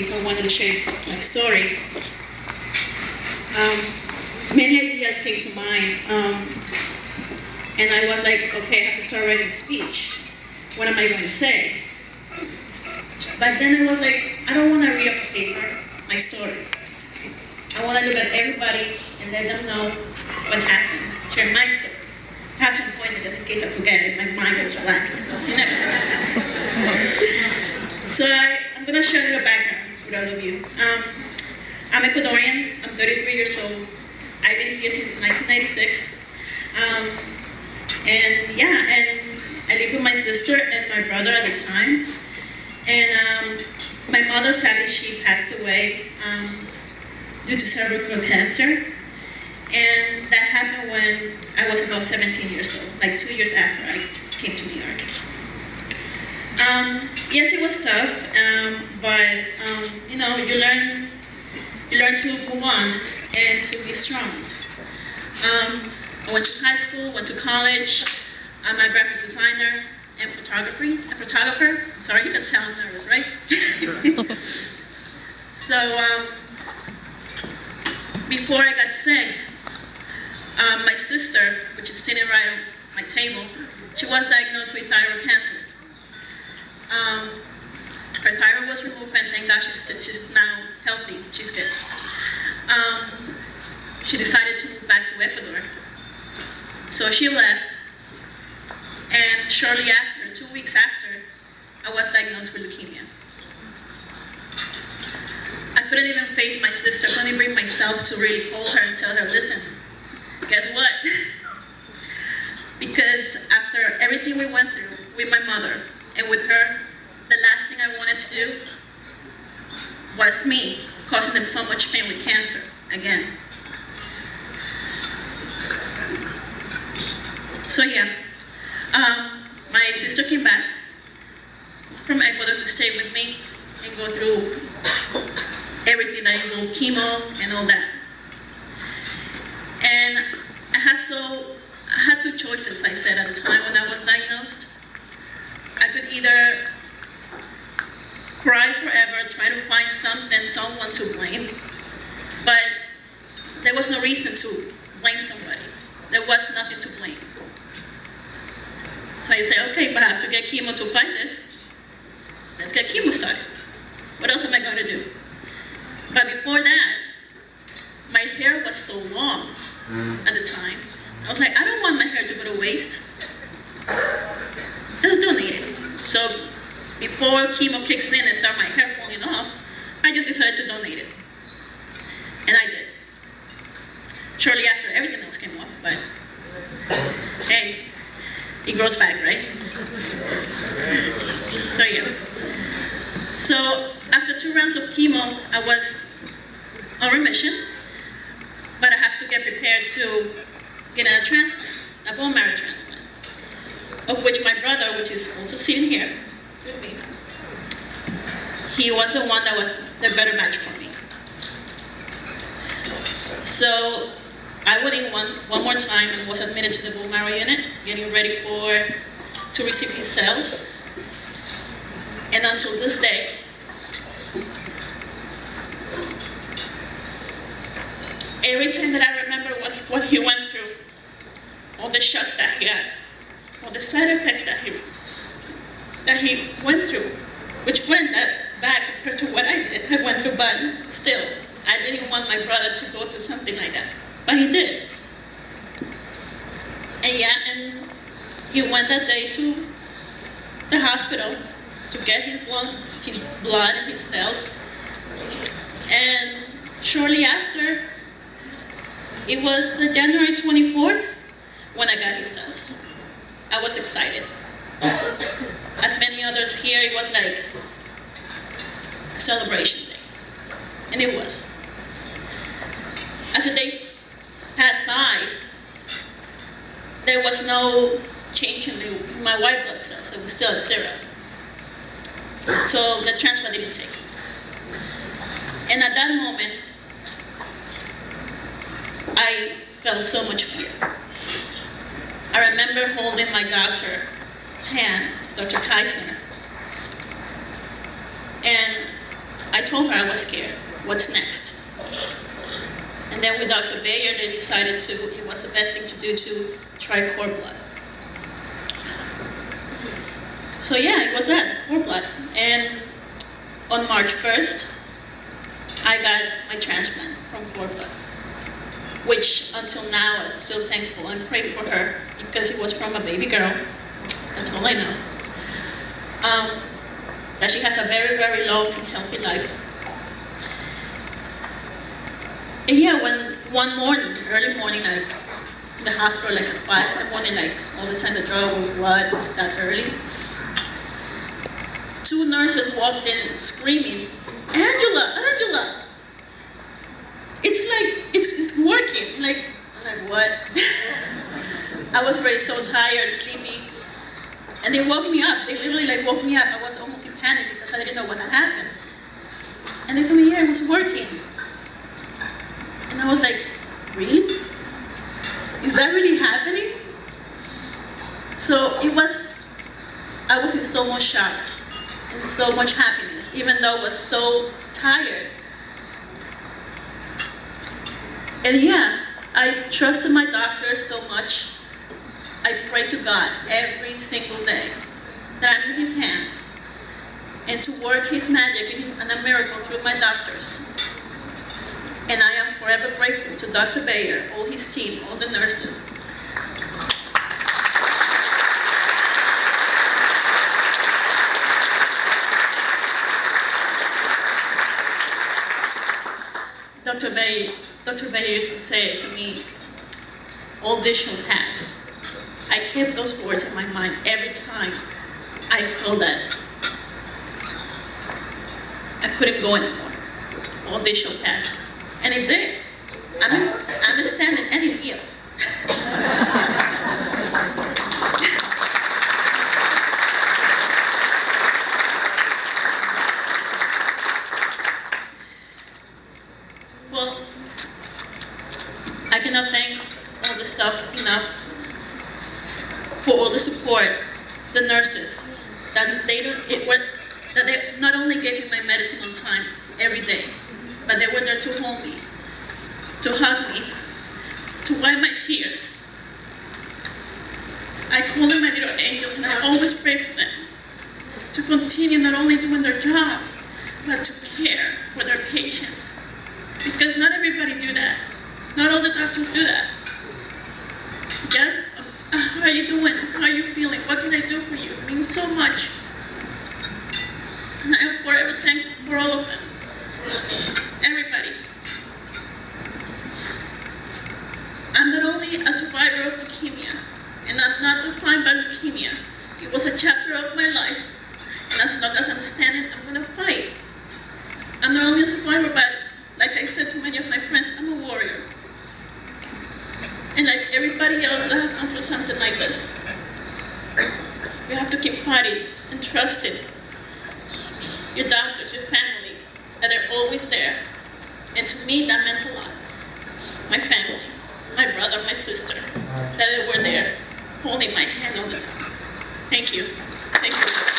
if I wanted to share my story. Um, many ideas came to mind, um, and I was like, okay, I have to start writing a speech. What am I going to say? But then I was like, I don't want to read off paper my story. I want to look at everybody and let them know what happened, share my story. Have some points just in case I forget it, my mind goes blank. You never know. So I, I'm going to share a little background of you. Um, I'm Ecuadorian. I'm 33 years old. I've been here since 1996. Um, and yeah, and I live with my sister and my brother at the time. And um, my mother, sadly, she passed away um, due to cervical cancer. And that happened when I was about 17 years old, like two years after I came to New York. Um, yes, it was tough, um, but um, you know, you learn, you learn to move on and to be strong. Um, I went to high school, went to college. I'm a graphic designer and photography, a photographer. Sorry, you can tell I'm nervous, right? so um, before I got sick, um, my sister, which is sitting right on my table, she was diagnosed with thyroid cancer. Um, her thyroid was removed, and thank God she's, she's now healthy. She's good. Um, she decided to move back to Ecuador. So she left, and shortly after, two weeks after, I was diagnosed with leukemia. I couldn't even face my sister, I couldn't bring myself to really call her and tell her, listen, guess what? because after everything we went through with my mother and with her, the last thing I wanted to do was me, causing them so much pain with cancer again. So yeah, um, my sister came back from Ecuador to stay with me and go through everything that involved chemo and all that. And I had so, I had two choices, I said at the time when I was diagnosed. Could either cry forever, try to find something, someone to blame, but there was no reason to blame somebody. There was nothing to blame. So I say, okay, but I have to get chemo to fight this. Let's get chemo started. What else am I going to do? But before that, my hair was so long at the time. I was like, I don't want my hair to go to waste. So before chemo kicks in and start my hair falling off, I just decided to donate it. And I did. Shortly after, everything else came off, but hey, it grows back, right? So yeah. So after two rounds of chemo, I was on remission, but I have to get prepared to get a transplant, a bone marrow transplant, of which my brother, which is also sitting here he was the one that was the better match for me. So I went in one, one more time and was admitted to the bone marrow unit, getting ready for to receive his cells. And until this day, every time that I remember what, what he went through, all the shots that he got, all the side effects that he that he went through, which that bad compared to what I did. I went through, but still, I didn't want my brother to go through something like that. But he did. And yeah, and he went that day to the hospital to get his blood, his blood his cells. And shortly after, it was January 24th when I got his cells. I was excited. As many others here, it was like a celebration day. And it was. As the day passed by, there was no change in my white blood cells. It was still at zero. So the transplant didn't take. And at that moment, I felt so much fear. I remember holding my doctor's hand, Dr. Keisner, and I told her I was scared. What's next? And then with Dr. Bayer, they decided to, it was the best thing to do to try cord blood. So yeah, it was that, cord blood. And on March 1st, I got my transplant from cord blood, which until now I'm still thankful and pray for her because it was from a baby girl. That's all I know. Um, that she has a very, very long and healthy life. And yeah, when one morning, early morning, I in the hospital like at five in the morning, like all the time the draw with blood that early. Two nurses walked in screaming, Angela, Angela! It's like, working. Like, I'm like, what? I was already so tired and sleepy. And they woke me up. They literally like woke me up. I was almost in panic because I didn't know what had happened. And they told me, yeah, it was working. And I was like, really? Is that really happening? So it was, I was in so much shock and so much happiness, even though I was so tired. And yeah, I trusted my doctor so much. I pray to God every single day that I'm in His hands and to work His magic and a miracle through my doctors. And I am forever grateful to Dr. Bayer, all his team, all the nurses. Dr. Bayer, Dr. Bayer used to say to me, shall pass. I kept those words in my mind every time I felt that I couldn't go anymore. Shall pass. And it did. I'm, I'm standing and it heals. well, I cannot thank all the staff enough for all the support, the nurses, that they don't, it were, that they not only gave me my medicine on time every day, but they were there to hold me, to hug me, to wipe my tears. I call them my little angels and I always pray for them to continue not only doing their job, but to care for their patients. Because not everybody do that. Not all the doctors do that. How are you doing? How are you feeling? What can I do for you? It means so much. And I am forever thankful for all of them. Everybody. I'm not only a survivor of leukemia, and I'm not defined by leukemia. It was a chapter of my life, and as long as I'm standing, I'm gonna fight. I'm not only a survivor, but like I said to many of my friends, I'm a warrior. And like everybody else that has gone through something like this, you have to keep fighting and trusting your doctors, your family, that they're always there. And to me, that meant a lot. My family, my brother, my sister, that they were there, holding my hand all the time. Thank you. Thank you.